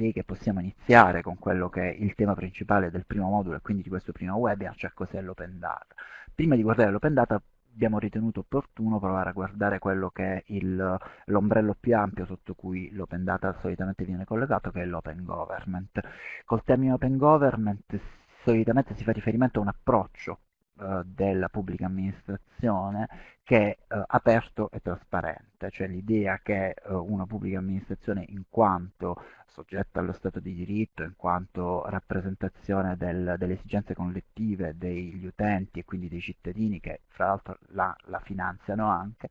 direi che possiamo iniziare con quello che è il tema principale del primo modulo e quindi di questo primo webinar, cioè cos'è l'open data. Prima di guardare l'open data abbiamo ritenuto opportuno provare a guardare quello che è l'ombrello più ampio sotto cui l'open data solitamente viene collegato, che è l'open government. Col termine open government solitamente si fa riferimento a un approccio eh, della pubblica amministrazione che è eh, aperto e trasparente, cioè l'idea che eh, una pubblica amministrazione in quanto soggetta allo Stato di diritto, in quanto rappresentazione del, delle esigenze collettive degli utenti e quindi dei cittadini che fra l'altro la, la, finanziano anche,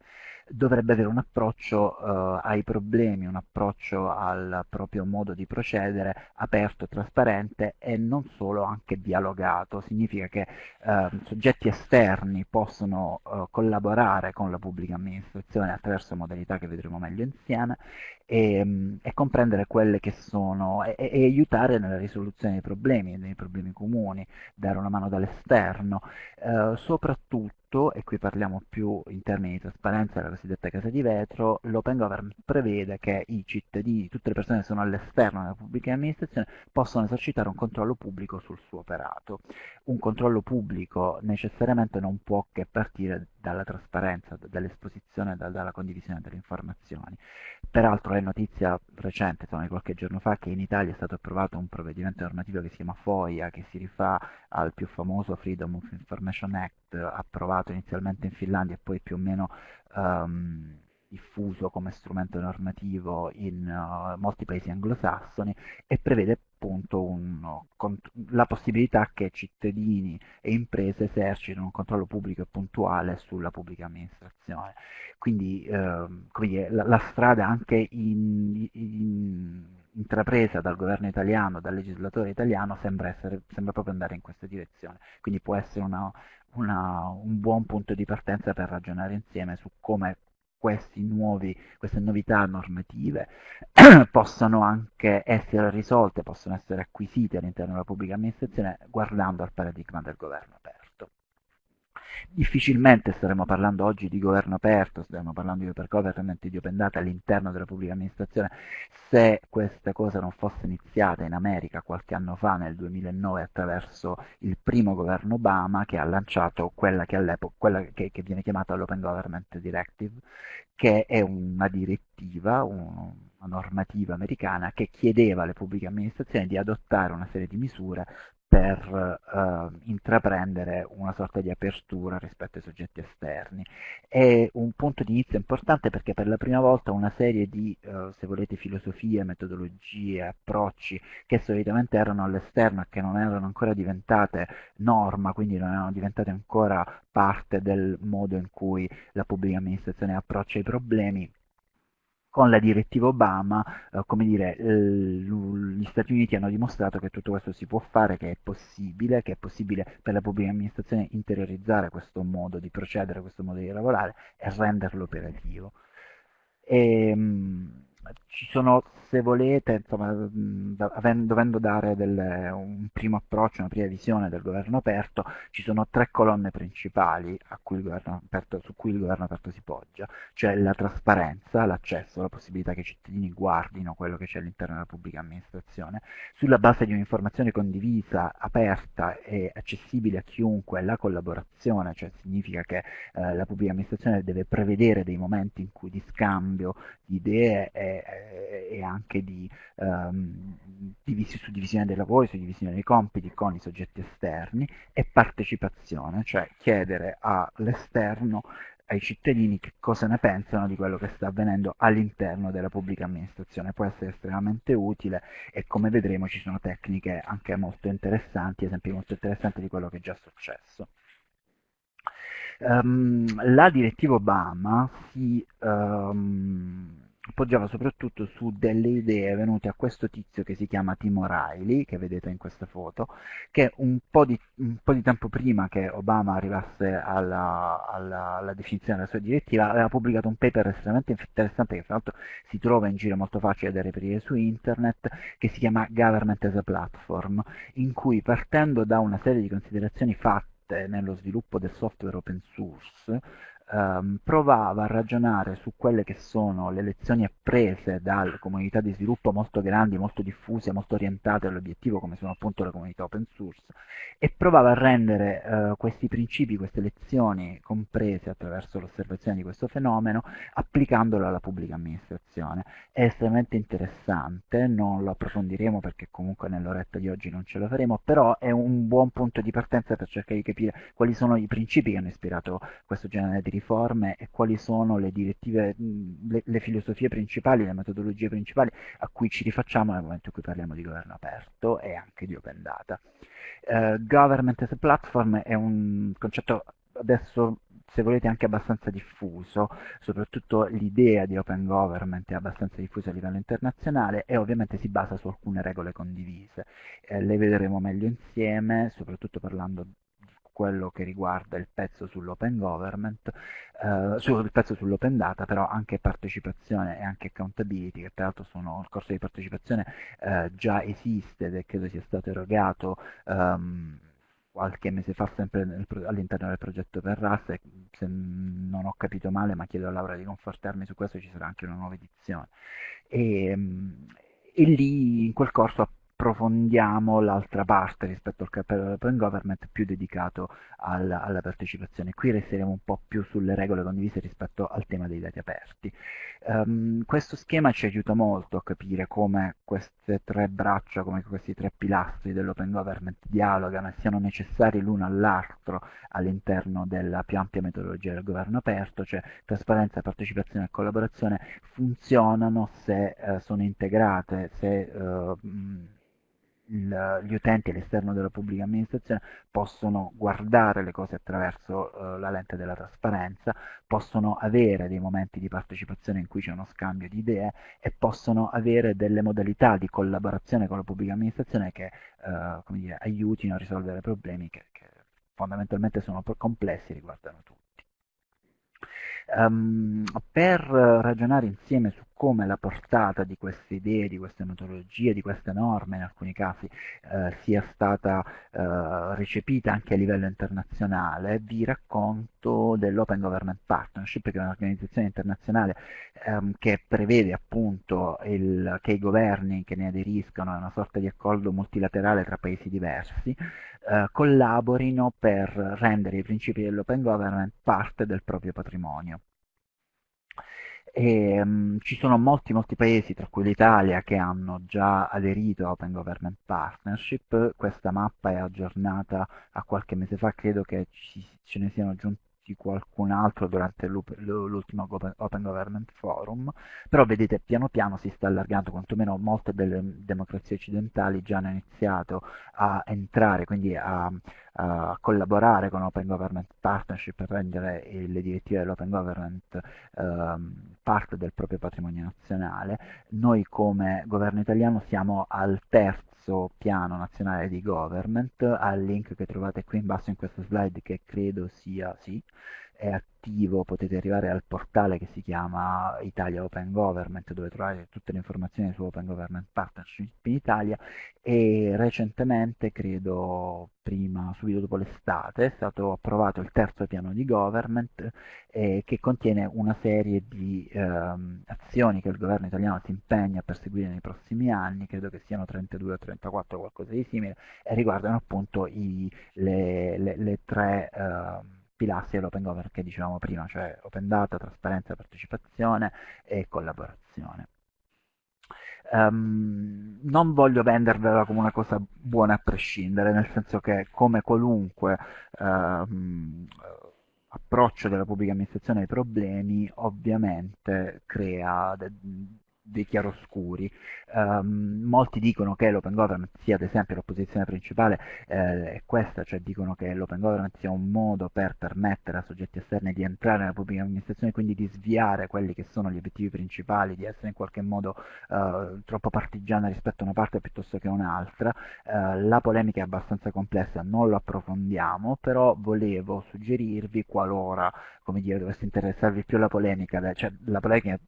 dovrebbe avere un approccio eh, ai problemi, un approccio al proprio modo di procedere aperto, trasparente e non solo anche dialogato. Significa che eh, soggetti esterni possono eh, collaborare con la pubblica amministrazione attraverso modalità che vedremo meglio insieme e, mm, e comprendere quelle che sono e, e, aiutare nella risoluzione dei problemi, dei problemi comuni, dare una mano dall'esterno, eh, soprattutto tutto, e qui parliamo più in termini di trasparenza della cosiddetta casa di vetro, l'open government prevede che i cittadini, tutte le persone che sono all'esterno della pubblica amministrazione, possano esercitare un controllo pubblico sul suo operato. Un controllo pubblico necessariamente non può che partire dalla trasparenza, dall'esposizione, dalla condivisione delle informazioni. Peraltro è notizia recente, insomma, di qualche giorno fa, che in Italia è stato approvato un provvedimento normativo che si chiama FOIA, che si rifà al più famoso Freedom of Information Act, approvato inizialmente in Finlandia e poi più o meno um, diffuso come strumento normativo in uh, molti paesi anglosassoni e prevede appunto un, la possibilità che cittadini e imprese esercitino un controllo pubblico e puntuale sulla pubblica amministrazione. Quindi eh, dire, la, la, strada anche in, in, intrapresa dal governo italiano, dal legislatore italiano, sembra, essere, sembra proprio andare in questa direzione. Quindi può essere una, una, un buon punto di partenza per ragionare insieme su come nuovi, queste novità normative possano anche essere risolte, possono essere acquisite all'interno della pubblica amministrazione guardando al paradigma del governo aperto. Difficilmente staremo parlando oggi di governo aperto, stiamo parlando di open government di open data all'interno della pubblica amministrazione, se questa cosa non fosse iniziata in America qualche anno fa, nel 2009, attraverso il primo governo Obama che ha lanciato quella che all'epoca, quella che, che viene chiamata l'Open Government Directive, che è una direttiva, un, una normativa americana che chiedeva alle pubbliche amministrazioni di adottare una serie di misure per eh, intraprendere una sorta di apertura rispetto ai soggetti esterni. È un punto di inizio importante perché per la prima volta una serie di, eh, se volete, filosofie, metodologie, approcci che solitamente erano all'esterno e che non erano ancora diventate norma, quindi non erano diventate ancora parte del modo in cui la pubblica amministrazione approccia i problemi, con la direttiva Obama, eh, come dire, eh, gli Stati Uniti hanno dimostrato che tutto questo si può fare, che è possibile, che è possibile per la pubblica amministrazione interiorizzare questo modo di procedere, questo modo di lavorare e renderlo operativo. E, ehm, ci sono, se volete, insomma, dovendo dare delle, un primo approccio, una prima visione del governo aperto, ci sono tre colonne principali cui aperto, su cui il governo aperto si poggia, cioè la trasparenza, l'accesso, la possibilità che i cittadini guardino quello che c'è all'interno della pubblica amministrazione, sulla base di un'informazione condivisa, aperta e accessibile a chiunque, la collaborazione, cioè significa che eh, la pubblica amministrazione deve prevedere dei momenti in cui di scambio di idee e e anche di um, divisi, suddivisione dei lavori, suddivisione dei compiti con i soggetti esterni e partecipazione, cioè chiedere all'esterno ai cittadini che cosa ne pensano di quello che sta avvenendo all'interno della pubblica amministrazione. Può essere estremamente utile e come vedremo ci sono tecniche anche molto interessanti, esempi molto interessanti di quello che è già successo. Um, la direttiva Obama si um, appoggiava soprattutto su delle idee venute a questo tizio che si chiama Tim O'Reilly, che vedete in questa foto, che un po' di, un po di tempo prima che Obama arrivasse alla, alla, alla, definizione della sua direttiva aveva pubblicato un paper estremamente interessante che fra l'altro si trova in giro molto facile da reperire su internet, che si chiama Government as a Platform, in cui partendo da una serie di considerazioni fatte nello sviluppo del software open source, ehm, provava a ragionare su quelle che sono le lezioni apprese dalle comunità di sviluppo molto grandi, molto diffuse, molto orientate all'obiettivo come sono appunto le comunità open source e provava a rendere eh, questi principi, queste lezioni comprese attraverso l'osservazione di questo fenomeno applicandolo alla pubblica amministrazione. È estremamente interessante, non lo approfondiremo perché comunque nell'oretta di oggi non ce la faremo, però è un buon punto di partenza per cercare di capire quali sono i principi che hanno ispirato questo genere di riforme e quali sono le direttive, le, le filosofie principali, le metodologie principali a cui ci rifacciamo nel momento in cui parliamo di governo aperto e anche di open data. Uh, government as a platform è un concetto adesso se volete anche abbastanza diffuso, soprattutto l'idea di open government è abbastanza diffusa a livello internazionale e ovviamente si basa su alcune regole condivise. Eh, le vedremo meglio insieme, soprattutto parlando quello che riguarda il pezzo sull'open government, eh, sul pezzo sull'open data, però anche partecipazione e anche accountability, che peraltro sono il corso di partecipazione eh, già esiste ed è credo sia stato erogato um, qualche mese fa sempre all'interno del progetto per RAS e se non ho capito male, ma chiedo a Laura di confortarmi su questo, ci sarà anche una nuova edizione. E, ehm, e lì in quel corso approfondiamo l'altra parte rispetto al capello Open Government più dedicato al, alla partecipazione. Qui resteremo un po' più sulle regole condivise rispetto al tema dei dati aperti. Um, questo schema ci aiuta molto a capire come queste tre braccia, come questi tre pilastri dell'Open Government dialogano e siano necessari l'uno all'altro all'interno della più ampia metodologia del governo aperto, cioè trasparenza, partecipazione e collaborazione funzionano se uh, sono integrate, se uh, il, gli utenti all'esterno della pubblica amministrazione possono guardare le cose attraverso uh, la lente della trasparenza, possono avere dei momenti di partecipazione in cui c'è uno scambio di idee e possono avere delle modalità di collaborazione con la pubblica amministrazione che uh, dire, aiutino a risolvere problemi che, che fondamentalmente sono complessi e riguardano tutti. Um, per ragionare insieme su come la portata di queste idee, di queste metodologie, di queste norme in alcuni casi eh, sia stata eh, recepita anche a livello internazionale, vi racconto dell'Open Government Partnership, che è un'organizzazione internazionale ehm, che prevede appunto il, che i governi che ne aderiscono a una sorta di accordo multilaterale tra paesi diversi, eh, collaborino per rendere i principi dell'open government parte del proprio patrimonio. E, um, ci sono molti molti paesi, tra cui l'Italia, che hanno già aderito a Open Government Partnership. Questa mappa è aggiornata a qualche mese fa, credo che ci, ce ne siano giunti di qualcun altro durante l'ultimo Open Government Forum, però vedete piano piano si sta allargando, quantomeno molte delle democrazie occidentali già hanno iniziato a entrare, quindi a, a collaborare con Open Government Partnership per rendere le direttive dell'Open Government ehm, parte del proprio patrimonio nazionale. Noi come governo italiano siamo al terzo terzo piano nazionale di government al link che trovate qui in basso in questa slide che credo sia, sì, è attivo, potete arrivare al portale che si chiama Italia Open Government dove trovate tutte le informazioni su Open Government Partnership in Italia. E recentemente, credo prima, subito dopo l'estate, è stato approvato il terzo piano di government eh, che contiene una serie di ehm, azioni che il governo italiano si impegna a perseguire nei prossimi anni, credo che siano 32 o 34 qualcosa di simile, e riguardano appunto i, le, le, le, tre... Ehm, pilastri dell'open government che dicevamo prima, cioè open data, trasparenza, partecipazione e collaborazione. Um, non voglio vendervela come una cosa buona a prescindere, nel senso che come qualunque um, approccio della pubblica amministrazione ai problemi, ovviamente crea dei chiaroscuri. Um, molti dicono che l'open government sia ad esempio l'opposizione principale eh, è questa, cioè dicono che l'open government sia un modo per permettere a soggetti esterni di entrare nella pubblica amministrazione e quindi di sviare quelli che sono gli obiettivi principali, di essere in qualche modo uh, troppo partigiana rispetto a una parte piuttosto che a un'altra. Uh, la polemica è abbastanza complessa, non lo approfondiamo, però volevo suggerirvi qualora, come dire, dovesse interessarvi più la polemica, cioè la polemica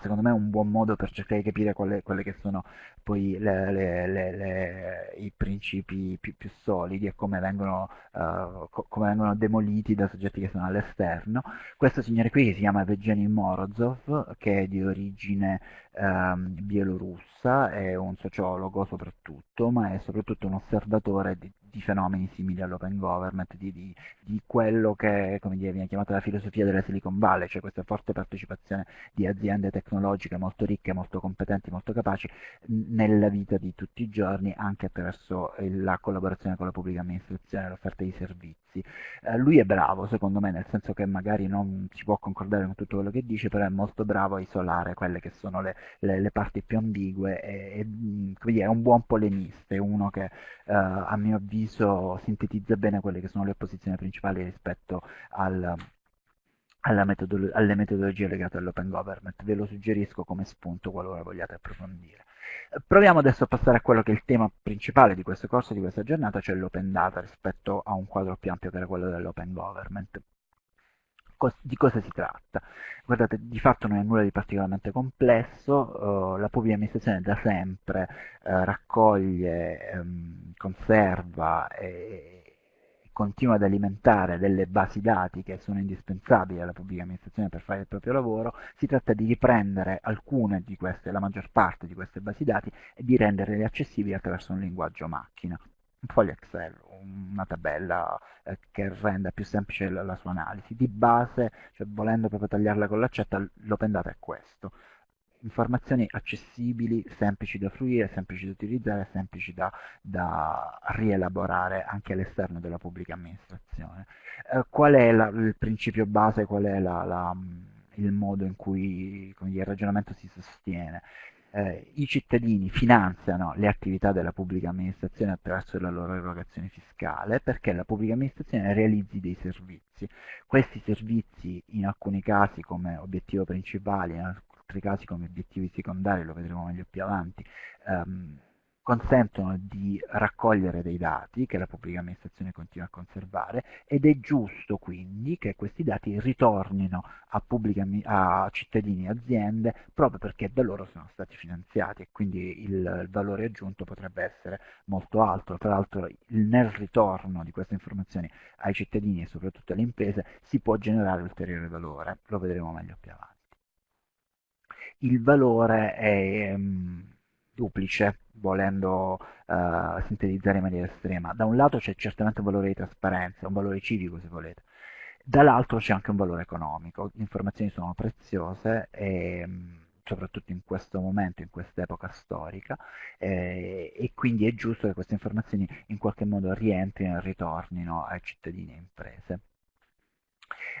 secondo me è un buon modo per cercare di capire quelle, quelle che sono poi le, le, i principi più, più, solidi e come vengono, uh, co come vengono, demoliti da soggetti che sono all'esterno. Questo signore qui si chiama Evgeny Morozov, che è di origine um, bielorussa, è un sociologo soprattutto, ma è soprattutto un osservatore di, di fenomeni simili all'open government, di, di, di, quello che dire, viene chiamata la filosofia della Silicon Valley, cioè questa forte partecipazione di aziende tecnologiche molto ricche, molto competenti, molto capaci nella vita di tutti i giorni, anche attraverso la collaborazione con la pubblica amministrazione, l'offerta di servizi. Eh, lui è bravo, secondo me, nel senso che magari non si può concordare con tutto quello che dice, però è molto bravo a isolare quelle che sono le, le, le parti più ambigue e, e dire, è un buon polemista, è uno che eh, a mio avviso sintetizza bene quelle che sono le posizioni principali rispetto al, metodolo alle metodologie legate all'open government. Ve lo suggerisco come spunto qualora vogliate approfondire. Proviamo adesso a passare a quello che è il tema principale di questo corso, di questa giornata, cioè l'open data rispetto a un quadro più ampio che era quello dell'open government di cosa si tratta? Guardate, di fatto non è nulla di particolarmente complesso, uh, la pubblica amministrazione da sempre uh, raccoglie, um, conserva e continua ad alimentare delle basi dati che sono indispensabili alla pubblica amministrazione per fare il proprio lavoro, si tratta di riprendere alcune di queste, la maggior parte di queste basi dati e di renderle accessibili attraverso un linguaggio macchina un foglio Excel, una tabella eh, che renda più semplice la, la, sua analisi. Di base, cioè volendo proprio tagliarla con l'accetta, l'open data è questo. Informazioni accessibili, semplici da fruire, semplici da utilizzare, semplici da, da rielaborare anche all'esterno della pubblica amministrazione. Eh, qual è la, il principio base, qual è la, il modo in cui dire, il ragionamento si sostiene? eh, i cittadini finanziano le attività della pubblica amministrazione attraverso la loro erogazione fiscale perché la pubblica amministrazione realizzi dei servizi. Questi servizi in alcuni casi come obiettivo principale, in altri casi come obiettivi secondari, lo vedremo meglio più avanti, ehm, consentono di raccogliere dei dati che la pubblica amministrazione continua a conservare ed è giusto quindi che questi dati ritornino a, pubblica, a cittadini e aziende proprio perché da loro sono stati finanziati e quindi il, il valore aggiunto potrebbe essere molto alto. Tra l'altro nel ritorno di queste informazioni ai cittadini e soprattutto alle imprese si può generare ulteriore valore, lo vedremo meglio più avanti. Il valore è... Um, duplice, volendo uh, sintetizzare in maniera estrema. Da un lato c'è certamente un valore di trasparenza, un valore civico se volete, dall'altro c'è anche un valore economico. Le informazioni sono preziose e soprattutto in questo momento, in quest'epoca storica, eh, e quindi è giusto che queste informazioni in qualche modo rientrino e ritornino ai cittadini e imprese.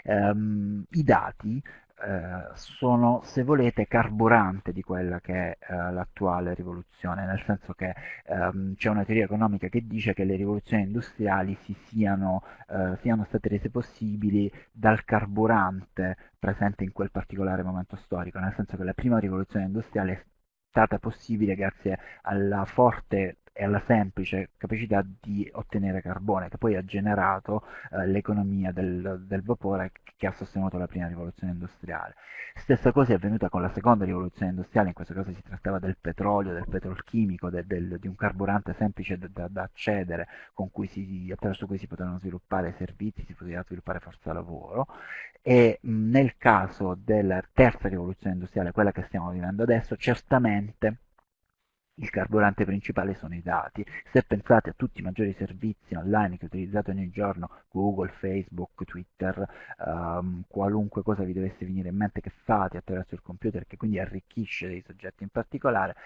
Um, I dati eh, sono, se volete, carburante di quella che è eh, l'attuale rivoluzione, nel senso che ehm, c'è una teoria economica che dice che le rivoluzioni industriali si siano, eh, siano state rese possibili dal carburante presente in quel particolare momento storico, nel senso che la prima rivoluzione industriale è stata possibile grazie alla forte e alla semplice capacità di ottenere carbone, che poi ha generato eh, l'economia del, del, vapore che ha sostenuto la prima rivoluzione industriale. Stessa cosa è avvenuta con la seconda rivoluzione industriale, in questo caso si trattava del petrolio, del petrolchimico, del, del, di un carburante semplice da, da accedere, cui si, attraverso cui si potevano sviluppare servizi, si poteva sviluppare forza lavoro, e nel caso della terza rivoluzione industriale, quella che stiamo vivendo adesso, certamente il carburante principale sono i dati. Se pensate a tutti i maggiori servizi online che utilizzate ogni giorno, Google, Facebook, Twitter, um, qualunque cosa vi dovesse venire in mente che fate attraverso il computer, che quindi arricchisce dei soggetti in particolare,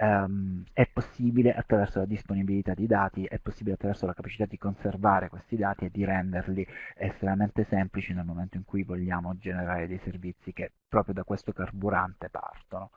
um, è possibile attraverso la disponibilità di dati, è possibile attraverso la capacità di conservare questi dati e di renderli estremamente semplici nel momento in cui vogliamo generare dei servizi che proprio da questo carburante partono.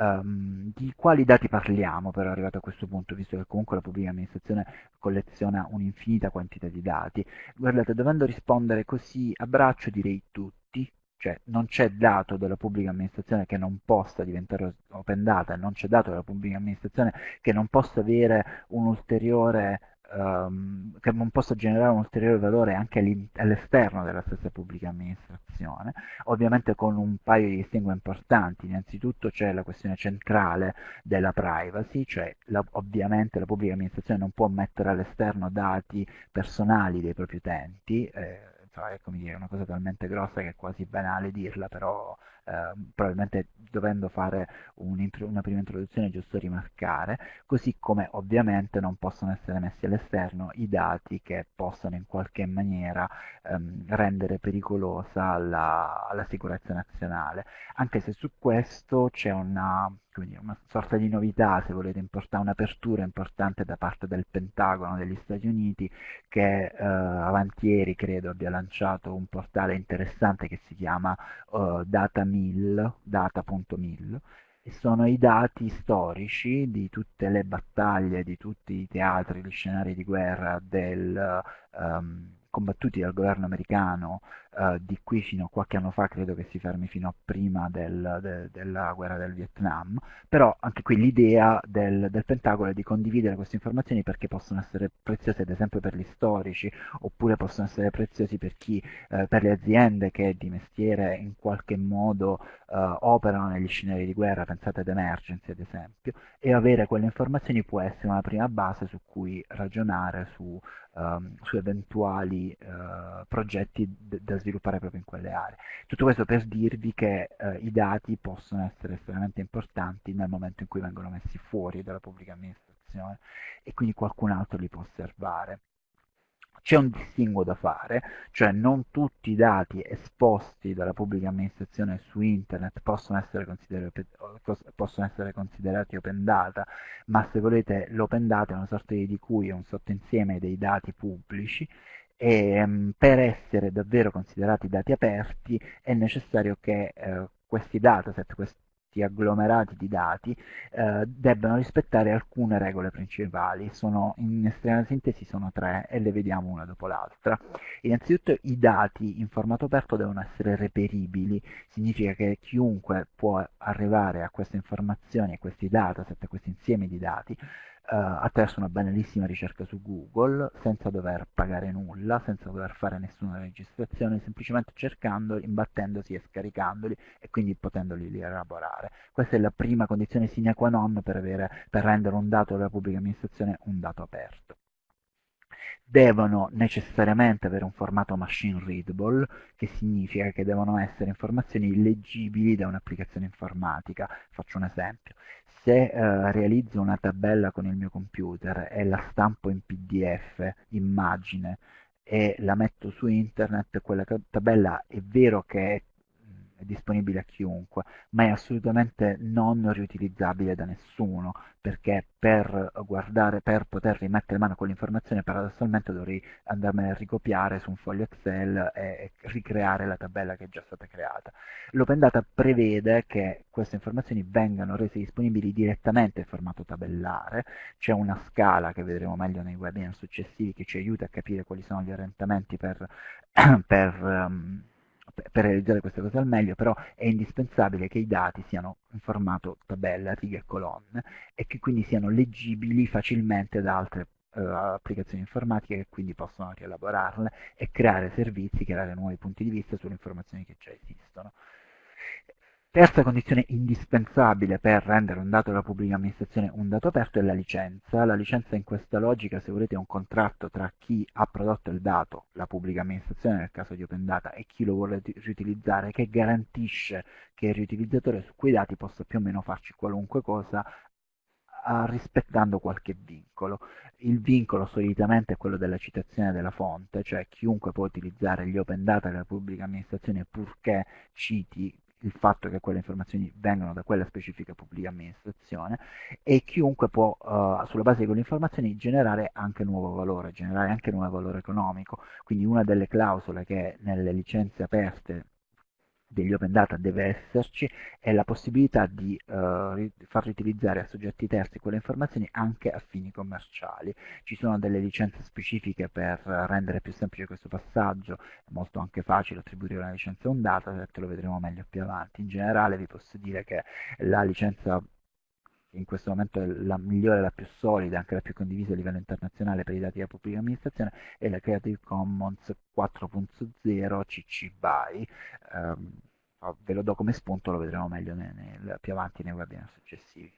Um, di quali dati parliamo però arrivato a questo punto, visto che comunque la pubblica amministrazione colleziona un'infinita quantità di dati? Guardate, dovendo rispondere così a braccio direi tutti, cioè non c'è dato della pubblica amministrazione che non possa diventare open data, non c'è dato della pubblica amministrazione che non possa avere un ulteriore ehm, che non possa generare un ulteriore valore anche all'esterno della stessa pubblica amministrazione, ovviamente con un paio di distinguo importanti. Innanzitutto c'è la questione centrale della privacy, cioè la, ovviamente la pubblica amministrazione non può mettere all'esterno dati personali dei propri utenti, eh, è come dire, una cosa talmente grossa che è quasi banale dirla, però eh, probabilmente dovendo fare un una prima introduzione è giusto rimarcare, così come ovviamente non possono essere messi all'esterno i dati che possano in qualche maniera ehm, rendere pericolosa la, la sicurezza nazionale, anche se su questo c'è una quindi una sorta di novità, se volete, un'apertura importante da parte del Pentagono degli Stati Uniti che eh, avanti credo abbia lanciato un portale interessante che si chiama uh, datamil, data.mil sono i dati storici di tutte le battaglie, di tutti i teatri, gli scenari di guerra del, um, combattuti dal governo americano eh, di qui fino a qualche anno fa, credo che si fermi fino a prima del, de, della guerra del Vietnam, però anche qui l'idea del, del, Pentagono è di condividere queste informazioni perché possono essere preziose ad esempio per gli storici, oppure possono essere preziosi per, chi, eh, per le aziende che di mestiere in qualche modo eh, operano negli scenari di guerra, pensate ad emergency ad esempio, e avere quelle informazioni può essere una prima base su cui ragionare su, um, su eventuali uh, progetti sviluppare proprio in quelle aree. Tutto questo per dirvi che uh, i dati possono essere estremamente importanti nel momento in cui vengono messi fuori dalla pubblica amministrazione e quindi qualcun altro li può osservare. C'è un distinguo da fare, cioè non tutti i dati esposti dalla pubblica amministrazione su internet possono essere, possono essere considerati open data, ma se volete l'open data è una sorta di cui è un sottoinsieme dei dati pubblici e um, per essere davvero considerati dati aperti è necessario che uh, questi dataset, questi agglomerati di dati eh, debbano rispettare alcune regole principali. Sono, in estrema sintesi sono tre e le vediamo una dopo l'altra. Innanzitutto i dati in formato aperto devono essere reperibili, significa che chiunque può arrivare a queste informazioni, a questi dataset, a questo insieme di dati, attraverso una banalissima ricerca su Google, senza dover pagare nulla, senza dover fare nessuna registrazione, semplicemente cercandoli, imbattendosi e scaricandoli e quindi potendoli rielaborare. Questa è la prima condizione sine qua non per, avere, per rendere un dato della pubblica amministrazione un dato aperto devono necessariamente avere un formato machine readable, che significa che devono essere informazioni leggibili da un'applicazione informatica. Faccio un esempio se eh, realizzo una tabella con il mio computer e la stampo in pdf, immagine, e la metto su internet, quella tabella è vero che è è disponibile a chiunque, ma è assolutamente non riutilizzabile da nessuno, perché per guardare, per poter rimettere mano a quell'informazione paradossalmente dovrei andarmene a ricopiare su un foglio Excel e ricreare la tabella che è già stata creata. L'Open Data prevede che queste informazioni vengano rese disponibili direttamente in formato tabellare, c'è una scala che vedremo meglio nei webinar successivi che ci aiuta a capire quali sono gli orientamenti per, per um, per realizzare queste cose al meglio, però è indispensabile che i dati siano in formato tabella, righe e colonne e che quindi siano leggibili facilmente da altre uh, applicazioni informatiche che quindi possono rielaborarle e creare servizi, creare nuovi punti di vista sulle informazioni che già esistono. Terza condizione indispensabile per rendere un dato della pubblica amministrazione un dato aperto è la licenza. La licenza in questa logica, se volete, è un contratto tra chi ha prodotto il dato, la pubblica amministrazione nel caso di Open Data, e chi lo vuole riutilizzare, che garantisce che il riutilizzatore su quei dati possa più o meno farci qualunque cosa rispettando qualche vincolo. Il vincolo solitamente è quello della citazione della fonte, cioè chiunque può utilizzare gli open data della pubblica amministrazione purché citi il fatto che quelle informazioni vengano da quella specifica pubblica amministrazione e chiunque può uh, sulla base di quelle informazioni generare anche nuovo valore, generare anche nuovo valore economico. Quindi una delle clausole che nelle licenze aperte degli open data deve esserci è la possibilità di uh, far riutilizzare a soggetti terzi quelle informazioni anche a fini commerciali. Ci sono delle licenze specifiche per rendere più semplice questo passaggio, è molto anche facile attribuire una licenza a un dataset, lo vedremo meglio più avanti. In generale vi posso dire che la licenza in questo momento è la migliore, la più solida, anche la più condivisa a livello internazionale per i dati della pubblica amministrazione, è la Creative Commons 4.0 CC BY. Um, ve lo do come spunto, lo vedremo meglio nel, nel, più avanti nei webinar successivi.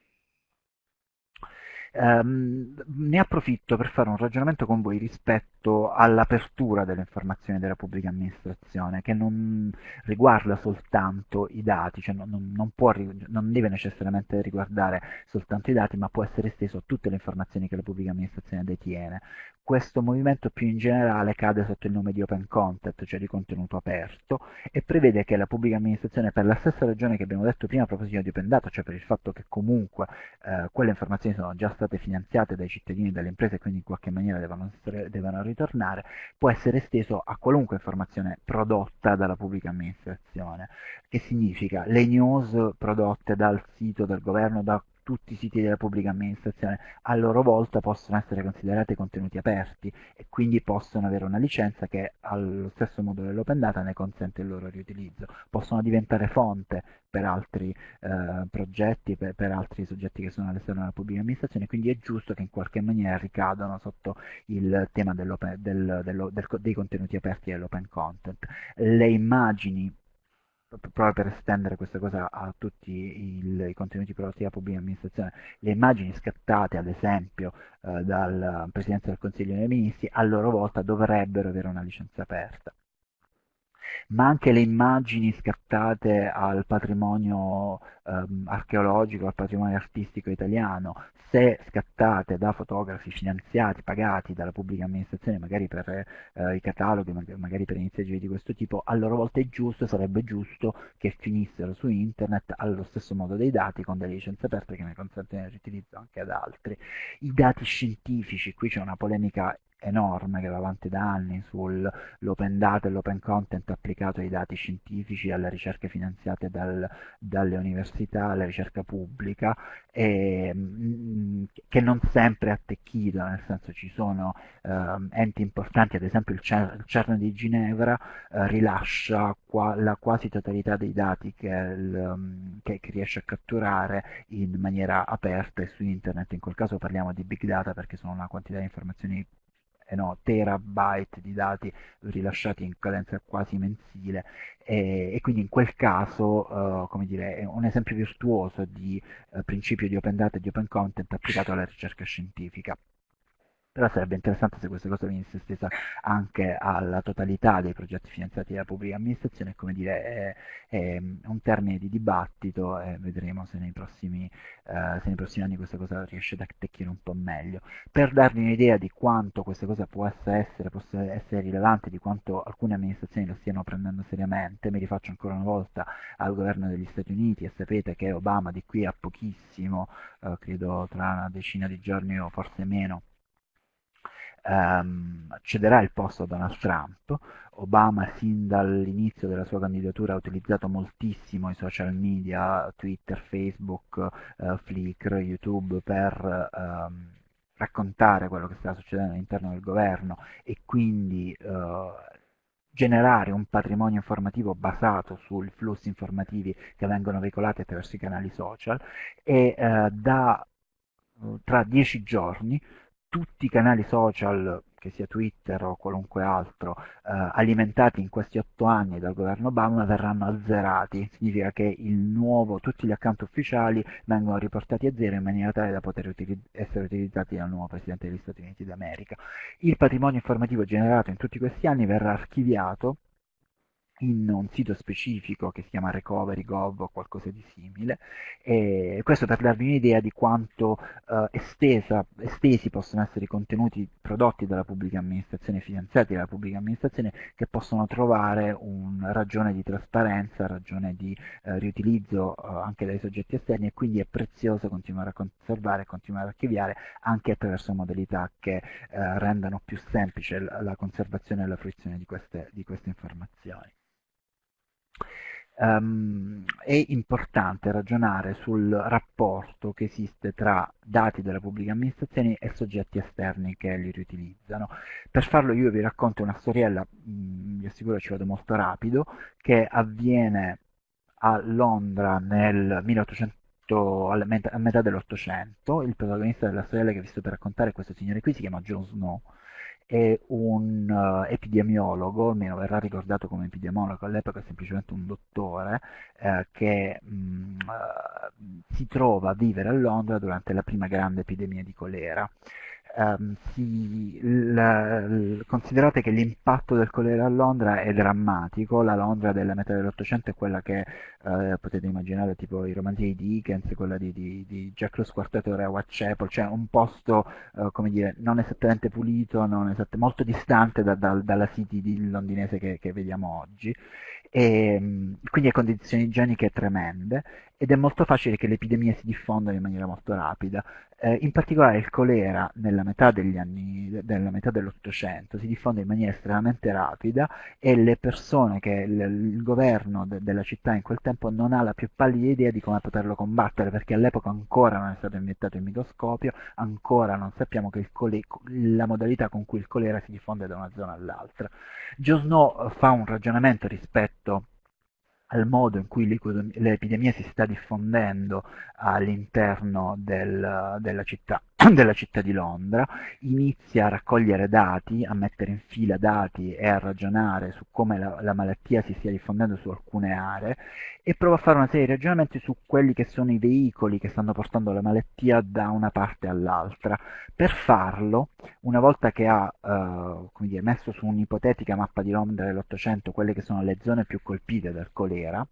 Um, ne approfitto per fare un ragionamento con voi rispetto all'apertura delle informazioni della pubblica amministrazione, che non riguarda soltanto i dati, cioè non, non, può, non deve necessariamente riguardare soltanto i dati, ma può essere esteso a tutte le informazioni che la pubblica amministrazione detiene. Questo movimento più in generale cade sotto il nome di open content, cioè di contenuto aperto, e prevede che la pubblica amministrazione, per la stessa ragione che abbiamo detto prima a proposito di open data, cioè per il fatto che comunque eh, quelle informazioni sono già state finanziate dai cittadini e dalle imprese e quindi in qualche maniera devono, devono ritornare, può essere esteso a qualunque informazione prodotta dalla pubblica amministrazione, che significa? Le news prodotte dal sito del governo, da tutti i siti della pubblica amministrazione a loro volta possono essere considerati contenuti aperti e quindi possono avere una licenza che allo stesso modo dell'open data ne consente il loro riutilizzo. Possono diventare fonte per altri eh, progetti, per, per, altri soggetti che sono all'esterno della pubblica amministrazione, quindi è giusto che in qualche maniera ricadano sotto il tema del, del, dei contenuti aperti e dell'open content. Le immagini proprio per estendere questa cosa a tutti il, i contenuti prodotti della pubblica amministrazione, le immagini scattate ad esempio eh, dal Presidente del Consiglio dei Ministri a loro volta dovrebbero avere una licenza aperta ma anche le immagini scattate al patrimonio ehm, archeologico, al patrimonio artistico italiano, se scattate da fotografi finanziati, pagati dalla pubblica amministrazione, magari per eh, i cataloghi, magari per iniziative di questo tipo, a loro volta è giusto, sarebbe giusto che finissero su internet allo stesso modo dei dati con delle licenze aperte che ne consentono il riutilizzo anche ad altri. I dati scientifici, qui c'è una polemica enorme che va avanti da anni sull'open data e l'open content applicato ai dati scientifici, alle ricerche finanziate dal, dalle università, alla ricerca pubblica, e, mh, che non sempre è attecchito, nel senso ci sono eh, enti importanti, ad esempio il, CERN, di Ginevra eh, rilascia qua, la quasi totalità dei dati che, il, um, che, che riesce a catturare in maniera aperta e su internet, in quel caso parliamo di big data perché sono una quantità di informazioni eh no, terabyte di dati rilasciati in cadenza quasi mensile. E, e quindi in quel caso uh, come dire, è un esempio virtuoso di uh, principio di open data e di open content applicato alla ricerca scientifica però sarebbe interessante se questa cosa venisse estesa anche alla totalità dei progetti finanziati dalla pubblica amministrazione, come dire, è, è un termine di dibattito e vedremo se nei, prossimi, eh, se nei prossimi anni questa cosa riesce ad attecchire un po' meglio. Per darvi un'idea di quanto questa cosa possa essere, possa essere rilevante, di quanto alcune amministrazioni lo stiano prendendo seriamente, mi rifaccio ancora una volta al governo degli Stati Uniti e sapete che Obama di qui a pochissimo, eh, credo tra una decina di giorni o forse meno, ehm, cederà il posto a Donald Trump. Obama sin dall'inizio della sua candidatura ha utilizzato moltissimo i social media, Twitter, Facebook, eh, Flickr, YouTube per ehm, raccontare quello che stava succedendo all'interno del governo e quindi eh, generare un patrimonio informativo basato sui flussi informativi che vengono veicolati attraverso i canali social e eh, da tra dieci giorni tutti i canali social, che sia Twitter o qualunque altro, eh, alimentati in questi otto anni dal governo Obama verranno azzerati. Significa che nuovo, tutti gli account ufficiali vengono riportati a zero in maniera tale da poter utilizz essere utilizzati dal nuovo Presidente degli Stati Uniti d'America. Il patrimonio informativo generato in tutti questi anni verrà archiviato in un sito specifico che si chiama Recovery.gov o qualcosa di simile. E questo per darvi un'idea di quanto eh, estesa, estesi possono essere i contenuti prodotti dalla pubblica amministrazione, finanziati dalla pubblica amministrazione che possono trovare una ragione di trasparenza, ragione di eh, riutilizzo eh, anche dai soggetti esterni e quindi è prezioso continuare a conservare, continuare a archiviare anche attraverso modalità che eh, rendano più semplice la conservazione e la fruizione di queste, di queste informazioni um, è importante ragionare sul rapporto che esiste tra dati della pubblica amministrazione e soggetti esterni che li riutilizzano. Per farlo io vi racconto una storiella, mh, mm, vi assicuro ci vado molto rapido, che avviene a Londra nel 1800 molto a metà dell'Ottocento, il protagonista della storiella che vi sto per raccontare, questo signore qui, si chiama John Snow, è un uh, epidemiologo, almeno verrà ricordato come epidemiologo, all'epoca è semplicemente un dottore, eh, che mh, mm, uh, si trova a vivere a Londra durante la prima grande epidemia di colera um, si, l, considerate che l'impatto del colera a Londra è drammatico, la Londra della metà dell'Ottocento è quella che eh, potete immaginare tipo i romanzi di Dickens, quella di, di, di Jack lo Squartatore a Whitechapel, cioè un posto eh, come dire non esattamente pulito, non esatt molto distante da, da, dalla city londinese che, che vediamo oggi. E ehm, quindi a condizioni igieniche tremende ed è molto facile che le epidemie si diffondano in maniera molto rapida. Eh, in particolare il colera nella metà degli anni, nella metà dell'Ottocento si diffonde in maniera estremamente rapida e le persone che il, il governo de, della città in quel tempo non ha la più pallida idea di come poterlo combattere perché all'epoca ancora non è stato inventato il microscopio, ancora non sappiamo cole, la modalità con cui il colera si diffonde da una zona all'altra. Joe Snow fa un ragionamento rispetto al modo in cui l'epidemia si sta diffondendo all'interno del, della, della, città, di Londra, inizia a raccogliere dati, a mettere in fila dati e a ragionare su come la, la malattia si stia diffondendo su alcune aree e prova a fare una serie di ragionamenti su quelli che sono i veicoli che stanno portando la malattia da una parte all'altra. Per farlo, una volta che ha eh, dire, messo su un'ipotetica mappa di Londra dell'Ottocento quelle che sono le zone più colpite dal colera, primavera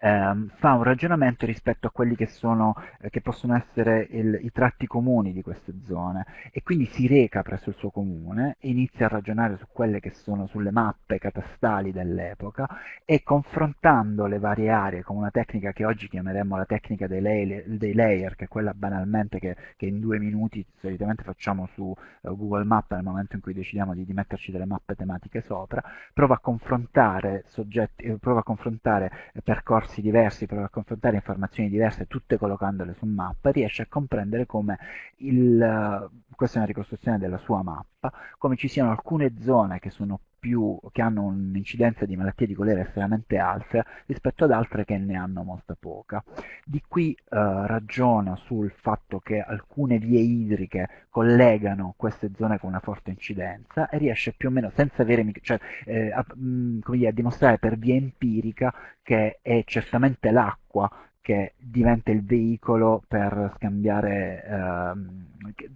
ehm, fa un ragionamento rispetto a quelli che, sono, eh, che possono essere il, i tratti comuni di queste zone. E quindi si reca presso il suo comune, inizia a ragionare su quelle che sono sulle mappe catastali dell'epoca e confrontando le varie aree con una tecnica che oggi chiameremmo la tecnica dei layer, dei layer che è quella banalmente che, che, in due minuti solitamente facciamo su uh, Google Maps nel momento in cui decidiamo di, di, metterci delle mappe tematiche sopra, prova a confrontare soggetti, eh, prova a confrontare eh, percorsi percorsi diversi, prova a confrontare informazioni diverse, tutte collocandole su mappa, riesce a comprendere come il, questa è una ricostruzione della sua mappa, come ci siano alcune zone che sono più, che hanno un'incidenza di malattie di colera estremamente alta rispetto ad altre che ne hanno molta poca. Di qui eh, ragiona sul fatto che alcune vie idriche collegano queste zone con una forte incidenza e riesce più o meno, senza avere, cioè, eh, a, mh, mm, dire, a dimostrare per via empirica che è certamente l'acqua che diventa il veicolo per scambiare, ehm,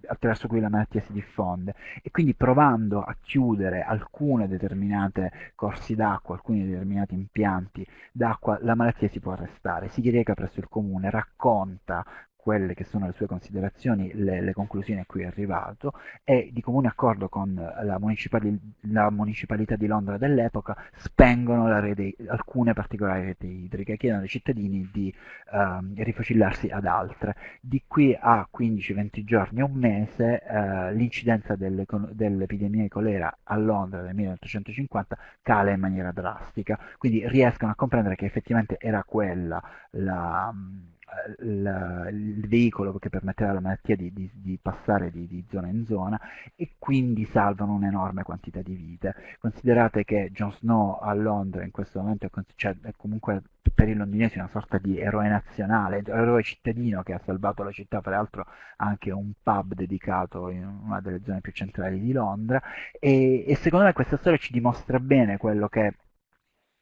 attraverso cui la malattia si diffonde. E quindi provando a chiudere alcune determinate corsi d'acqua, alcuni determinati impianti d'acqua, la malattia si può arrestare, si reca presso il comune, racconta quelle che sono le sue considerazioni, le, le, conclusioni a cui è arrivato e di comune accordo con la, municipali, la municipalità di Londra dell'epoca spengono rete, alcune particolari reti idriche chiedono ai cittadini di uh, rifacillarsi ad altre. Di qui a 15-20 giorni, un mese, uh, l'incidenza dell'epidemia di colera a Londra nel 1850 cala in maniera drastica, quindi riescono a comprendere che effettivamente era quella la il, il veicolo che permetteva alla malattia di, di, di passare di, di, zona in zona e quindi salvano un'enorme quantità di vite. Considerate che Jon Snow a Londra in questo momento è, cioè, è comunque per i londinesi una sorta di eroe nazionale, eroe cittadino che ha salvato la città, peraltro anche un pub dedicato in una delle zone più centrali di Londra e, e secondo me questa storia ci dimostra bene quello che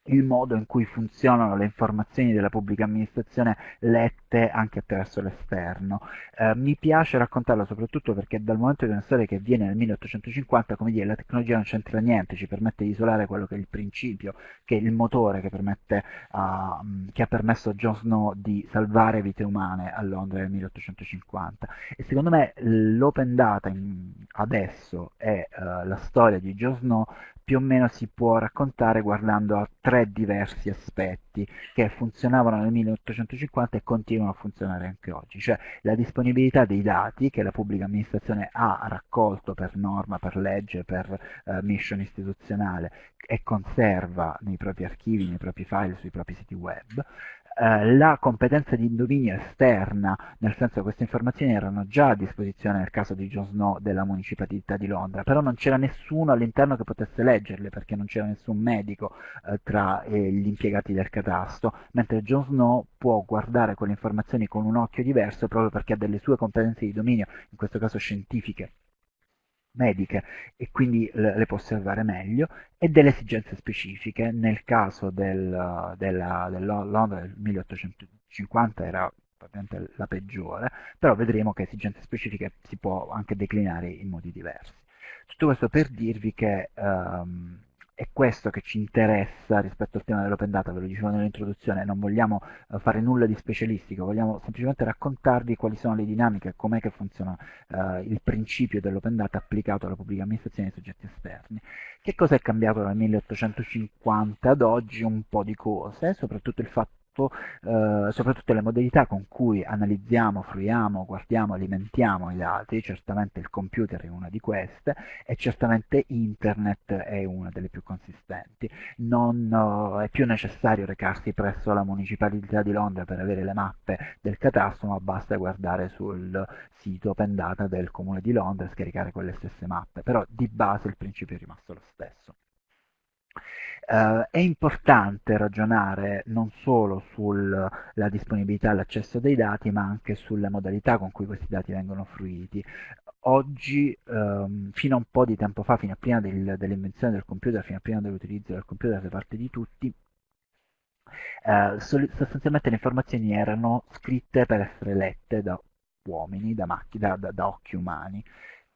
il modo in cui funzionano le informazioni della pubblica amministrazione lette anche attraverso l'esterno. Eh, mi piace raccontarlo soprattutto perché dal momento di una storia che avviene nel 1850, come dire, la tecnologia non c'entra niente, ci permette di isolare quello che è il principio, che è il motore che, permette, uh, che ha permesso a Jon Snow di salvare vite umane a Londra nel 1850. E secondo me l'open data in, adesso è uh, la storia di Jon Snow più o meno si può raccontare guardando a tre diversi aspetti che funzionavano nel 1850 e continuano a funzionare anche oggi, cioè la disponibilità dei dati che la pubblica amministrazione ha raccolto per norma, per legge, per eh, mission istituzionale e conserva nei propri archivi, nei propri file, sui propri siti web, eh, la competenza di indovinio esterna, nel senso che queste informazioni erano già a disposizione nel caso di Jon Snow della municipalità di Londra, però non c'era nessuno all'interno che potesse leggerle perché non c'era nessun medico eh, tra eh, gli impiegati del catasto, mentre Jon Snow può guardare quelle informazioni con un occhio diverso proprio perché ha delle sue competenze di dominio, in questo caso scientifiche mediche e quindi le può osservare meglio e delle esigenze specifiche. Nel caso del, della, del Londra del 1850 era la peggiore, però vedremo che esigenze specifiche si può anche declinare in modi diversi. Tutto questo per dirvi che um, è questo che ci interessa rispetto al tema dell'open data, ve lo dicevo nell'introduzione, non vogliamo uh, fare nulla di specialistico, vogliamo semplicemente raccontarvi quali sono le dinamiche, com'è che funziona uh, il principio dell'open data applicato alla pubblica amministrazione e ai soggetti esterni. Che cosa è cambiato dal 1850 ad oggi? Un po' di cose, soprattutto il fatto sviluppo, eh, soprattutto le modalità con cui analizziamo, fruiamo, guardiamo, alimentiamo i dati, certamente il computer è una di queste e certamente internet è una delle più consistenti. Non uh, è più necessario recarsi presso la municipalità di Londra per avere le mappe del catasto, ma basta guardare sul sito open data del comune di Londra e scaricare quelle stesse mappe, però di base il principio è rimasto lo stesso. Uh, è importante ragionare non solo sulla disponibilità e l'accesso dei dati, ma anche sulle modalità con cui questi dati vengono fruiti. Oggi, um, fino a un po' di tempo fa, fino a prima del, dell'invenzione del computer, fino a prima dell'utilizzo del computer da parte di tutti, uh, sostanzialmente le informazioni erano scritte per essere lette da uomini, da, da, da, da occhi umani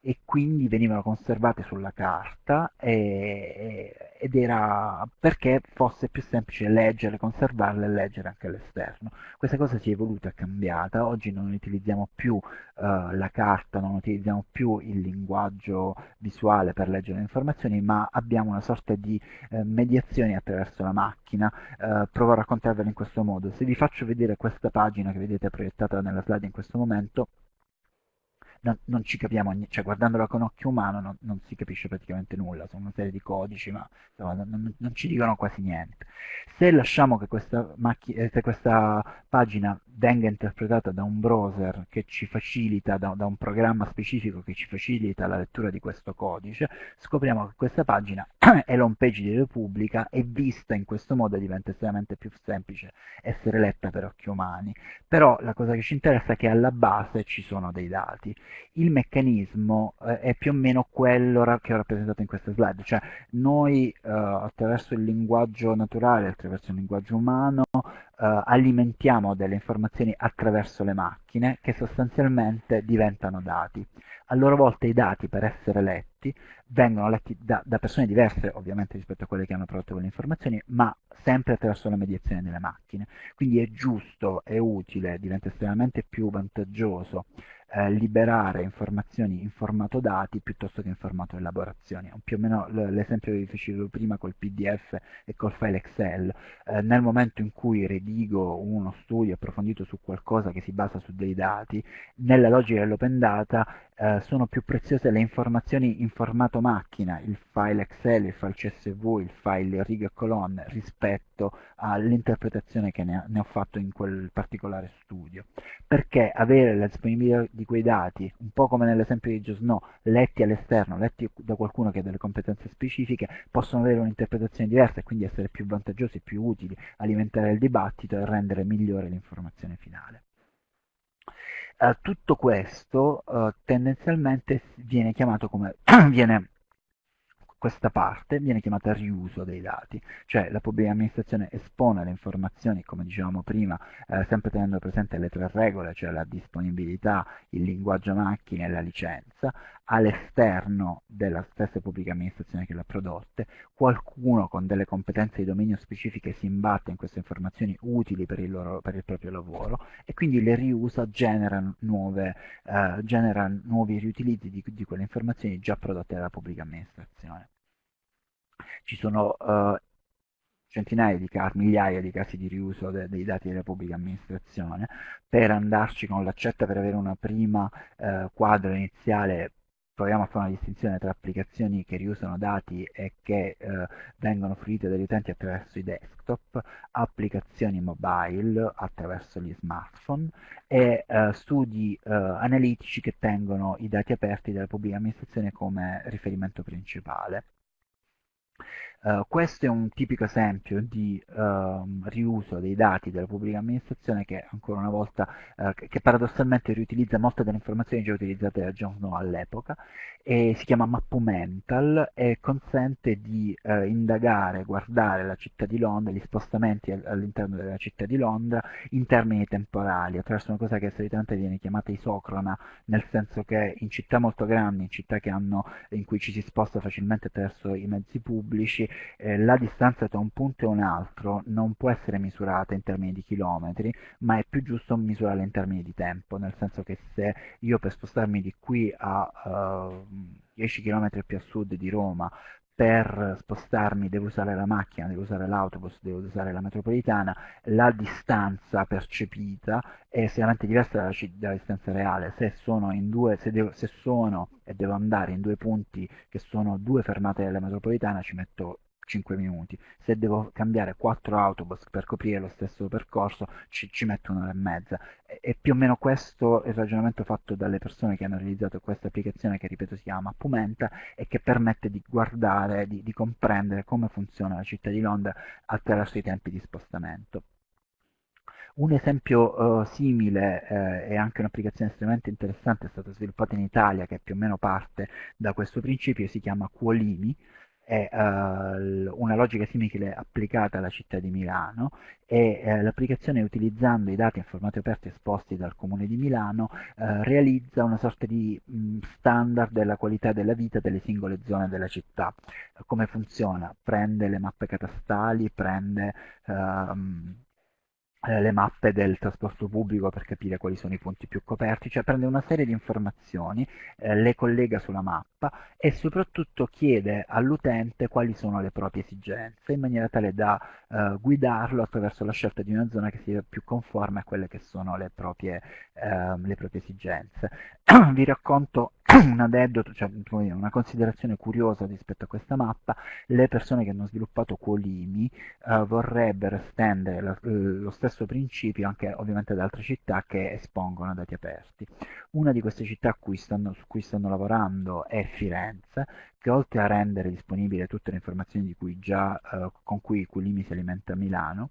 e quindi venivano conservate sulla carta e, ed era perché fosse più semplice leggere, conservarle e leggere anche all'esterno. Questa cosa si è evoluta, è cambiata, oggi non utilizziamo più uh, la carta, non utilizziamo più il linguaggio visuale per leggere le informazioni, ma abbiamo una sorta di uh, mediazione attraverso la macchina. Uh, provo a raccontarvela in questo modo. Se vi faccio vedere questa pagina che vedete proiettata nella slide in questo momento, non, non ci capiamo, cioè guardandola con occhio umano non, non, si capisce praticamente nulla, sono una serie di codici ma insomma, non, non, ci dicono quasi niente. Se lasciamo che questa, eh, se questa pagina venga interpretata da un browser che ci facilita, da, da, un programma specifico che ci facilita la lettura di questo codice, scopriamo che questa pagina è l'home page di Repubblica e vista in questo modo diventa estremamente più semplice essere letta per occhi umani. Però la cosa che ci interessa è che alla base ci sono dei dati il meccanismo eh, è più o meno quello che ho rappresentato in questa slide, cioè noi eh, attraverso il linguaggio naturale, attraverso il linguaggio umano, eh, alimentiamo delle informazioni attraverso le macchine che sostanzialmente diventano dati. A loro volta i dati per essere letti vengono letti da, da persone diverse ovviamente rispetto a quelle che hanno prodotto quelle informazioni, ma sempre attraverso la mediazione delle macchine. Quindi è giusto, è utile, diventa estremamente più vantaggioso eh, liberare informazioni in formato dati piuttosto che in formato elaborazioni. Più o meno l'esempio che vi facevo prima col PDF e col file Excel. Eh, nel momento in cui redigo uno studio approfondito su qualcosa che si basa su dei dati, nella logica dell'open data eh, sono più preziose le informazioni in formato macchina, il file Excel, il file CSV, il file righe e colonne, rispetto all'interpretazione che ne, ne, ho fatto in quel particolare studio. Perché avere la disponibilità di quei dati, un po' come nell'esempio di Josno, letti all'esterno, letti da qualcuno che ha delle competenze specifiche, possono avere un'interpretazione diversa e quindi essere più vantaggiosi, più utili, alimentare il dibattito e rendere migliore l'informazione finale. Uh, tutto questo uh, tendenzialmente viene chiamato come viene questa parte viene chiamata riuso dei dati, cioè la pubblica amministrazione espone le informazioni, come dicevamo prima, eh, sempre tenendo presente le tre regole, cioè la disponibilità, il linguaggio macchina e la licenza, all'esterno della stessa pubblica amministrazione che le ha prodotte, qualcuno con delle competenze di dominio specifiche si imbatte in queste informazioni utili per il, loro, per il proprio lavoro e quindi le riusa, genera, nuove, eh, genera nuovi riutilizzi di, di quelle informazioni già prodotte dalla pubblica amministrazione. Ci sono uh, centinaia di casi, migliaia di casi di riuso de dei dati della pubblica amministrazione per andarci con l'accetta per avere una prima uh, quadro iniziale proviamo a fare una distinzione tra applicazioni che riusano dati e che eh, vengono fruite dagli utenti attraverso i desktop, applicazioni mobile attraverso gli smartphone e eh, studi eh, analitici che tengono i dati aperti della pubblica amministrazione come riferimento principale. Uh, questo è un tipico esempio di uh, riuso dei dati della pubblica amministrazione che ancora una volta, uh, che paradossalmente riutilizza molte delle informazioni già utilizzate da John Snow all'epoca e si chiama Mappumental e consente di eh, indagare, guardare la città di Londra, gli spostamenti all'interno della città di Londra in termini temporali, attraverso una cosa che solitamente viene chiamata isocrona, nel senso che in città molto grandi, in città hanno, in cui ci si sposta facilmente attraverso i mezzi pubblici, eh, la distanza tra un punto e un altro non può essere misurata in termini di chilometri, ma è più giusto misurarla in termini di tempo, nel senso che se io per spostarmi di qui a uh, 10 km più a sud di Roma per spostarmi devo usare la macchina, devo usare l'autobus, devo usare la metropolitana, la distanza percepita è estremamente diversa dalla, dalla distanza reale. Se sono, due, se, devo, se sono e devo andare in due punti che sono due fermate della metropolitana ci metto 5 minuti. Se devo cambiare 4 autobus per coprire lo stesso percorso ci, ci metto un'ora e mezza. E, e, più o meno questo è il ragionamento fatto dalle persone che hanno realizzato questa applicazione che ripeto si chiama Pumenta e che permette di guardare, di, di comprendere come funziona la città di Londra attraverso i tempi di spostamento. Un esempio uh, simile eh, e anche un'applicazione estremamente interessante è stata sviluppata in Italia che più o meno parte da questo principio, si chiama Quolimi, è uh, una logica simile applicata alla città di Milano e uh, l'applicazione utilizzando i dati in formato aperto esposti dal comune di Milano uh, realizza una sorta di mh, standard della qualità della vita delle singole zone della città. come funziona? Prende le mappe catastali, prende ehm, eh, le mappe del trasporto pubblico per capire quali sono i punti più coperti, cioè prende una serie di informazioni, eh, le collega sulla mappa e soprattutto chiede all'utente quali sono le proprie esigenze in maniera tale da eh, guidarlo attraverso la scelta di una zona che sia più conforme a quelle che sono le proprie, ehm, le proprie esigenze. Vi racconto un aneddoto, cioè una considerazione curiosa rispetto a questa mappa, le persone che hanno sviluppato Quolimi eh, vorrebbero estendere eh, lo stesso principio anche ovviamente ad altre città che espongono dati aperti. Una di queste città cui stanno, su cui stanno lavorando è Firenze, che oltre a rendere disponibile tutte le informazioni cui già, eh, con cui Quolimi si alimenta a Milano,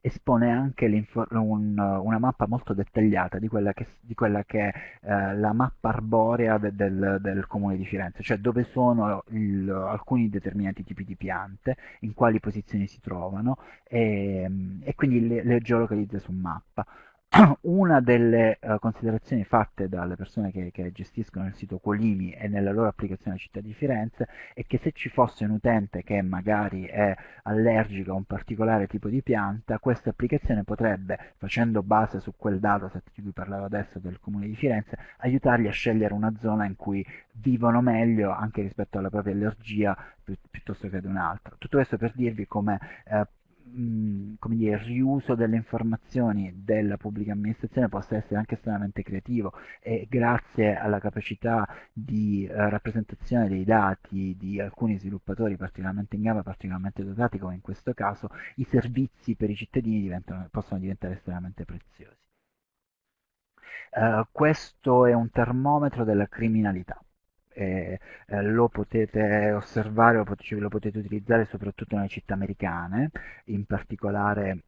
espone anche un, una mappa molto dettagliata di quella che, di quella che è eh, la mappa arborea de, del, del, comune di Firenze, cioè dove sono il, alcuni determinati tipi di piante, in quali posizioni si trovano e, e quindi le, le geolocalizza su mappa. una delle uh, considerazioni fatte dalle persone che, che, gestiscono il sito Quolimi e nella loro applicazione città di Firenze è che se ci fosse un utente che magari è allergico a un particolare tipo di pianta, questa applicazione potrebbe, facendo base su quel dataset di cui parlavo adesso del comune di Firenze, aiutargli a scegliere una zona in cui vivono meglio anche rispetto alla propria allergia pi piuttosto che ad un'altra. Tutto questo per dirvi come eh, come dire, il riuso delle informazioni della pubblica amministrazione possa essere anche estremamente creativo e grazie alla capacità di uh, rappresentazione dei dati di alcuni sviluppatori particolarmente in gamba, particolarmente dotati come in questo caso, i servizi per i cittadini possono diventare estremamente preziosi. Uh, questo è un termometro della criminalità eh, eh, lo potete osservare, lo potete, lo potete utilizzare soprattutto nelle città americane, in particolare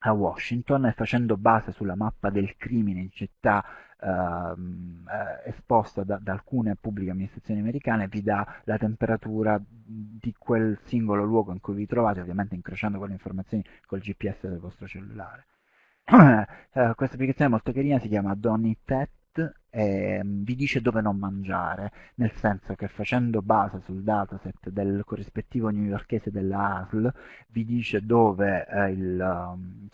a Washington e facendo base sulla mappa del crimine in città ehm, eh, esposta da, da, alcune pubbliche amministrazioni americane vi dà la temperatura di quel singolo luogo in cui vi trovate, ovviamente incrociando quelle informazioni col GPS del vostro cellulare. Eh, questa applicazione è molto carina, si chiama Donny Tet eh, vi dice dove non mangiare, nel senso che facendo base sul dataset del corrispettivo newyorkese della ASL vi dice dove eh, il, um,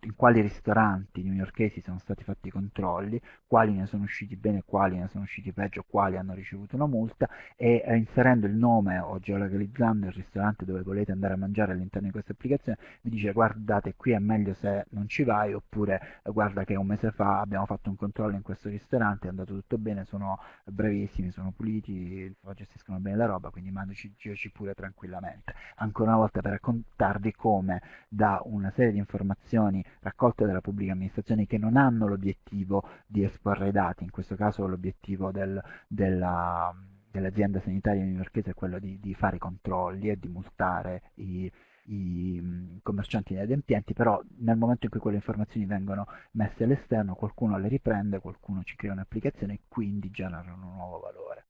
in quali ristoranti newyorkesi sono stati fatti i controlli, quali ne sono usciti bene, quali ne sono usciti peggio, quali hanno ricevuto una multa e eh, inserendo il nome o geolocalizzando il ristorante dove volete andare a mangiare all'interno di questa applicazione vi dice guardate qui è meglio se non ci vai oppure guarda che un mese fa abbiamo fatto un controllo in questo ristorante ristorante, è andato tutto bene, sono bravissimi, sono puliti, gestiscono bene la roba, quindi mandaci pure tranquillamente. Ancora una volta per raccontarvi come da una serie di informazioni raccolte dalla pubblica amministrazione che non hanno l'obiettivo di esporre i dati, in questo caso l'obiettivo del, della dell'azienda sanitaria newyorkese è quello di, di, fare i controlli e di multare i, i mm, commercianti inadempienti, però nel momento in cui quelle informazioni vengono messe all'esterno qualcuno le riprende, qualcuno ci crea un'applicazione e quindi generano un nuovo valore.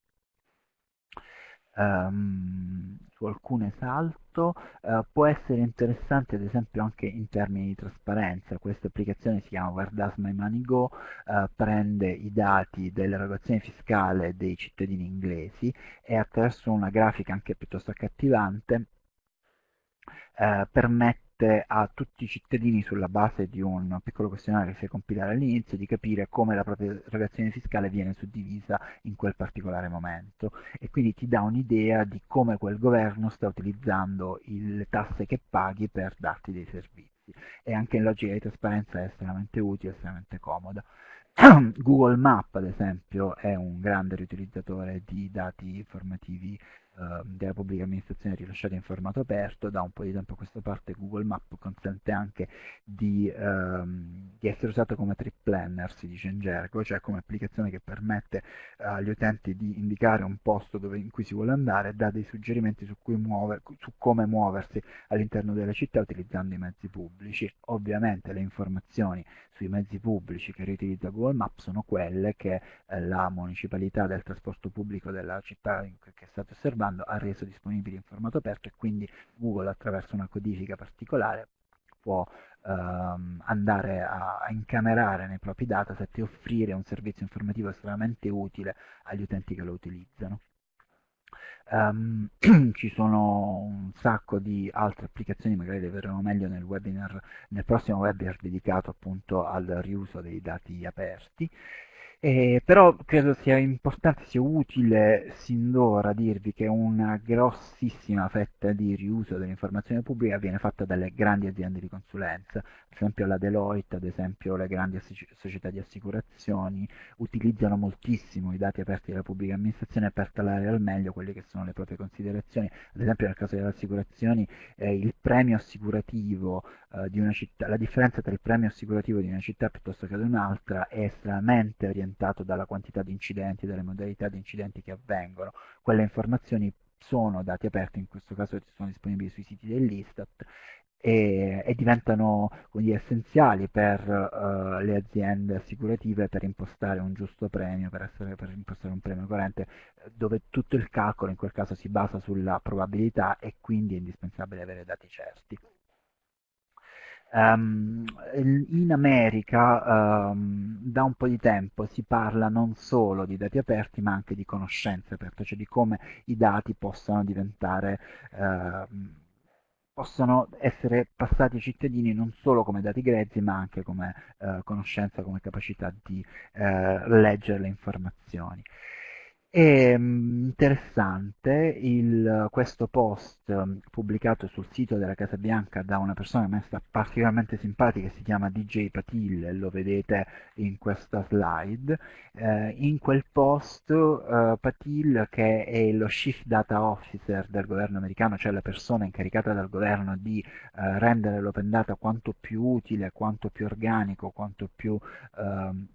Um, su alcune salto, uh, può essere interessante ad esempio anche in termini di trasparenza, questa applicazione si chiama Where Does My Money Go, uh, prende i dati dell'erogazione fiscale dei cittadini inglesi e attraverso una grafica anche piuttosto accattivante uh, permette a tutti i cittadini sulla base di un piccolo questionario che si compilare all'inizio di capire come la propria erogazione fiscale viene suddivisa in quel particolare momento e quindi ti dà un'idea di come quel governo sta utilizzando le tasse che paghi per darti dei servizi e anche in logica di trasparenza è estremamente utile, estremamente comoda. Google Map ad esempio è un grande riutilizzatore di dati informativi Ehm, della pubblica amministrazione rilasciata in formato aperto, da un po' di tempo a questa parte Google Map consente anche di, ehm, di essere usato come trip planner, si dice in gergo, cioè come applicazione che permette eh, agli utenti di indicare un posto dove, in cui si vuole andare e dà dei suggerimenti su, muove, su come muoversi all'interno della città utilizzando i mezzi pubblici. Ovviamente le informazioni sui mezzi pubblici che riutilizza Google Maps sono quelle che eh, la municipalità del trasporto pubblico della città che state osservando ha reso disponibili in formato aperto e quindi Google attraverso una codifica particolare può ehm, andare a, a, incamerare nei propri dataset e offrire un servizio informativo estremamente utile agli utenti che lo utilizzano. Um, ci sono un sacco di altre applicazioni, magari le vedremo meglio nel webinar, nel prossimo webinar dedicato appunto al riuso dei dati aperti. Eh, però credo sia importante, sia utile sin d'ora dirvi che una grossissima fetta di riuso dell'informazione pubblica viene fatta dalle grandi aziende di consulenza, ad esempio la Deloitte, ad esempio le grandi società di assicurazioni, utilizzano moltissimo i dati aperti della pubblica amministrazione per talare al meglio quelle che sono le proprie considerazioni, ad esempio nel caso delle assicurazioni eh, il premio assicurativo eh, di una città, la differenza tra il premio assicurativo di una città piuttosto che di un'altra è estremamente orientato dalla quantità di incidenti, dalle modalità di incidenti che avvengono. Quelle informazioni sono dati aperti, in questo caso sono disponibili sui siti dell'Istat e, e, diventano dire, essenziali per uh, le aziende assicurative per impostare un giusto premio, per, essere, per impostare un premio corrente, dove tutto il calcolo in quel caso si basa sulla probabilità e quindi è indispensabile avere dati certi. Um, in America um, da un po' di tempo si parla non solo di dati aperti ma anche di conoscenze aperte, cioè di come i dati possano diventare, uh, possano essere passati ai cittadini non solo come dati grezzi ma anche come uh, conoscenza, come capacità di uh, leggere le informazioni. È mm, interessante il, questo post mm, pubblicato sul sito della Casa Bianca da una persona che sta particolarmente simpatica, si chiama DJ Patil, lo vedete in questa slide. Eh, in quel post eh, Patil, che è lo Chief Data Officer del governo americano, cioè la persona incaricata dal governo di eh, rendere l'open data quanto più utile, quanto più organico, quanto più... Ehm,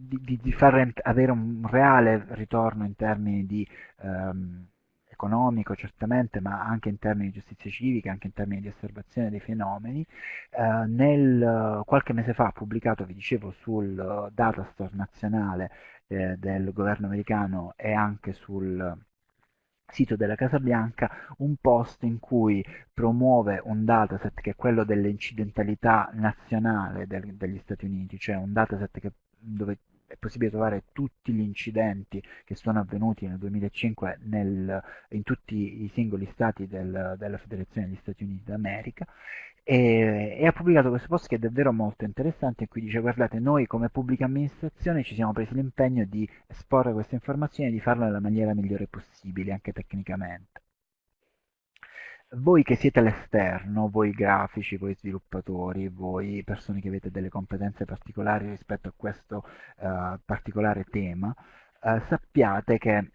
di, di, far avere un reale ritorno in termini di ehm, economico certamente, ma anche in termini di giustizia civica, anche in termini di osservazione dei fenomeni. Eh, nel, qualche mese fa ha pubblicato, vi dicevo, sul Datastore nazionale eh, del governo americano e anche sul sito della Casa Bianca un post in cui promuove un dataset che è quello dell'incidentalità nazionale del, degli Stati Uniti, cioè un dataset che, dove è possibile trovare tutti gli incidenti che sono avvenuti nel 2005 nel, in tutti i singoli stati del, della Federazione degli Stati Uniti d'America e, e, ha pubblicato questo post che è davvero molto interessante in cui dice guardate noi come pubblica amministrazione ci siamo presi l'impegno di esporre queste informazioni e di farlo nella maniera migliore possibile anche tecnicamente Voi che siete all'esterno, voi grafici, voi sviluppatori, voi persone che avete delle competenze particolari rispetto a questo eh, particolare tema, eh, sappiate che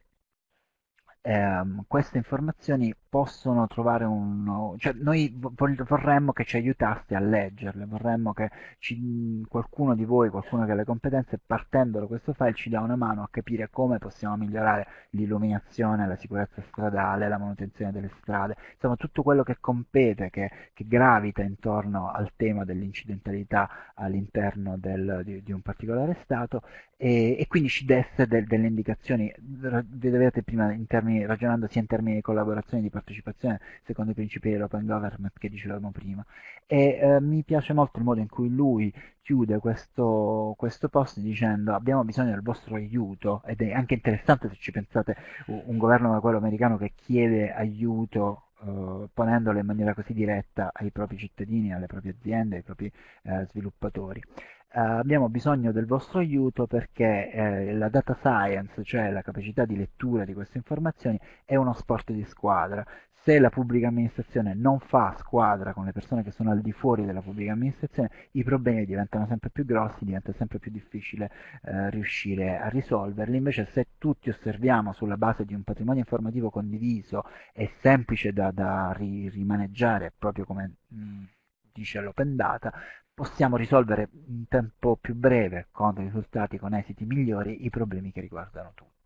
ehm, queste informazioni possono trovare un... cioè noi vo- vorremmo che ci aiutaste a leggerle, vorremmo che ci- qualcuno di voi, qualcuno che ha le competenze, partendo da questo file ci dà una mano a capire come possiamo migliorare l'illuminazione, la sicurezza stradale, la manutenzione delle strade, insomma tutto quello che compete, che, che gravita intorno al tema dell'incidentalità all'interno del- di, di un particolare stato e, e quindi ci desse del- delle indicazioni, vedete prima in termini, ragionando sia in termini di collaborazione e di partecipazione secondo i principi dell'open government che dicevamo prima. E eh, mi piace molto il modo in cui lui chiude questo, questo post dicendo abbiamo bisogno del vostro aiuto ed è anche interessante se ci pensate un governo come quello americano che chiede aiuto eh, ponendolo in maniera così diretta ai propri cittadini, alle proprie aziende, ai propri eh, sviluppatori. Eh, abbiamo bisogno del vostro aiuto perché eh, la data science, cioè la capacità di lettura di queste informazioni, è uno sport di squadra. Se la pubblica amministrazione non fa squadra con le persone che sono al di fuori della pubblica amministrazione, i problemi diventano sempre più grossi, diventa sempre più difficile eh, riuscire a risolverli. Invece se tutti osserviamo sulla base di un patrimonio informativo condiviso e semplice da, da ri rimaneggiare, proprio come mh, dice l'Open Data, possiamo risolvere in tempo più breve, con risultati, con esiti migliori, i problemi che riguardano tutti.